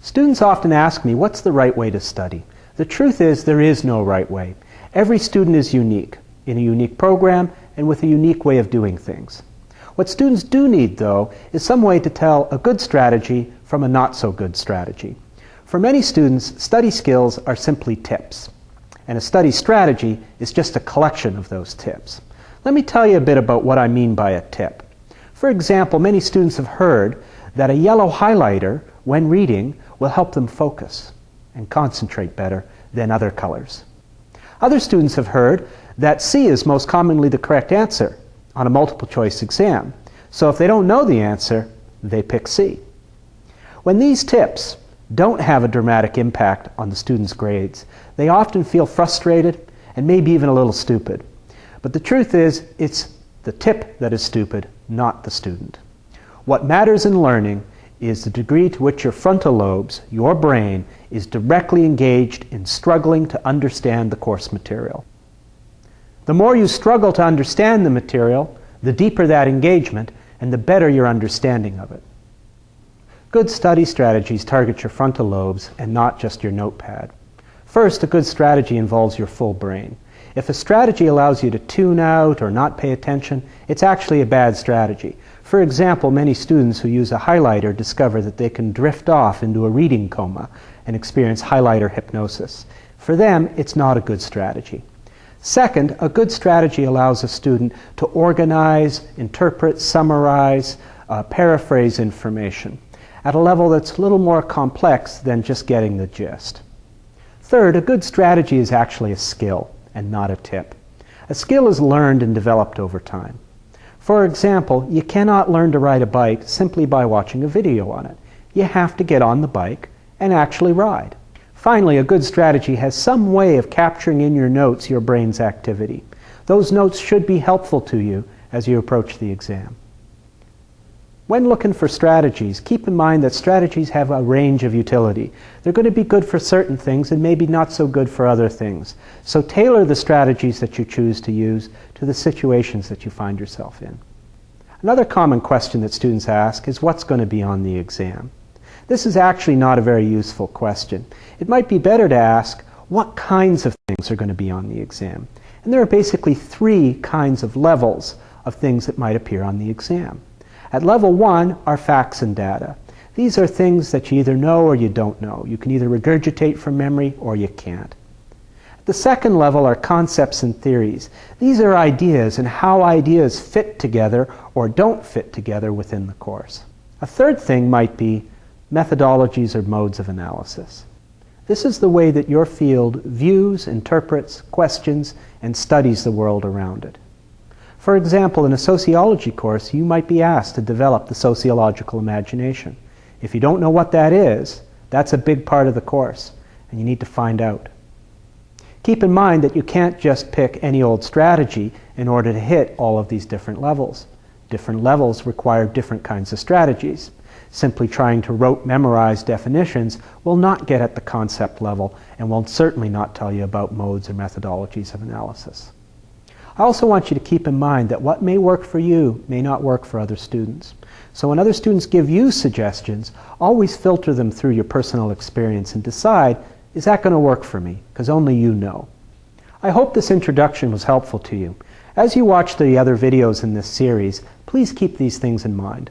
Students often ask me, what's the right way to study? The truth is, there is no right way. Every student is unique, in a unique program, and with a unique way of doing things. What students do need, though, is some way to tell a good strategy from a not so good strategy. For many students, study skills are simply tips, and a study strategy is just a collection of those tips. Let me tell you a bit about what I mean by a tip. For example, many students have heard that a yellow highlighter, when reading, will help them focus and concentrate better than other colors. Other students have heard that C is most commonly the correct answer on a multiple choice exam. So if they don't know the answer, they pick C. When these tips don't have a dramatic impact on the student's grades, they often feel frustrated and maybe even a little stupid. But the truth is, it's the tip that is stupid, not the student. What matters in learning is the degree to which your frontal lobes, your brain, is directly engaged in struggling to understand the course material. The more you struggle to understand the material, the deeper that engagement, and the better your understanding of it. Good study strategies target your frontal lobes and not just your notepad. First, a good strategy involves your full brain. If a strategy allows you to tune out or not pay attention, it's actually a bad strategy. For example, many students who use a highlighter discover that they can drift off into a reading coma and experience highlighter hypnosis. For them, it's not a good strategy. Second, a good strategy allows a student to organize, interpret, summarize, uh, paraphrase information at a level that's a little more complex than just getting the gist. Third, a good strategy is actually a skill and not a tip. A skill is learned and developed over time. For example, you cannot learn to ride a bike simply by watching a video on it. You have to get on the bike and actually ride. Finally, a good strategy has some way of capturing in your notes your brain's activity. Those notes should be helpful to you as you approach the exam. When looking for strategies, keep in mind that strategies have a range of utility. They're going to be good for certain things and maybe not so good for other things. So tailor the strategies that you choose to use to the situations that you find yourself in. Another common question that students ask is what's going to be on the exam? This is actually not a very useful question. It might be better to ask what kinds of things are going to be on the exam. And there are basically three kinds of levels of things that might appear on the exam. At level one are facts and data. These are things that you either know or you don't know. You can either regurgitate from memory or you can't. At the second level are concepts and theories. These are ideas and how ideas fit together or don't fit together within the course. A third thing might be methodologies or modes of analysis. This is the way that your field views, interprets, questions, and studies the world around it. For example, in a sociology course, you might be asked to develop the sociological imagination. If you don't know what that is, that's a big part of the course, and you need to find out. Keep in mind that you can't just pick any old strategy in order to hit all of these different levels. Different levels require different kinds of strategies. Simply trying to rote memorize definitions will not get at the concept level and will certainly not tell you about modes or methodologies of analysis. I also want you to keep in mind that what may work for you may not work for other students. So when other students give you suggestions, always filter them through your personal experience and decide, is that going to work for me? Because only you know. I hope this introduction was helpful to you. As you watch the other videos in this series, please keep these things in mind.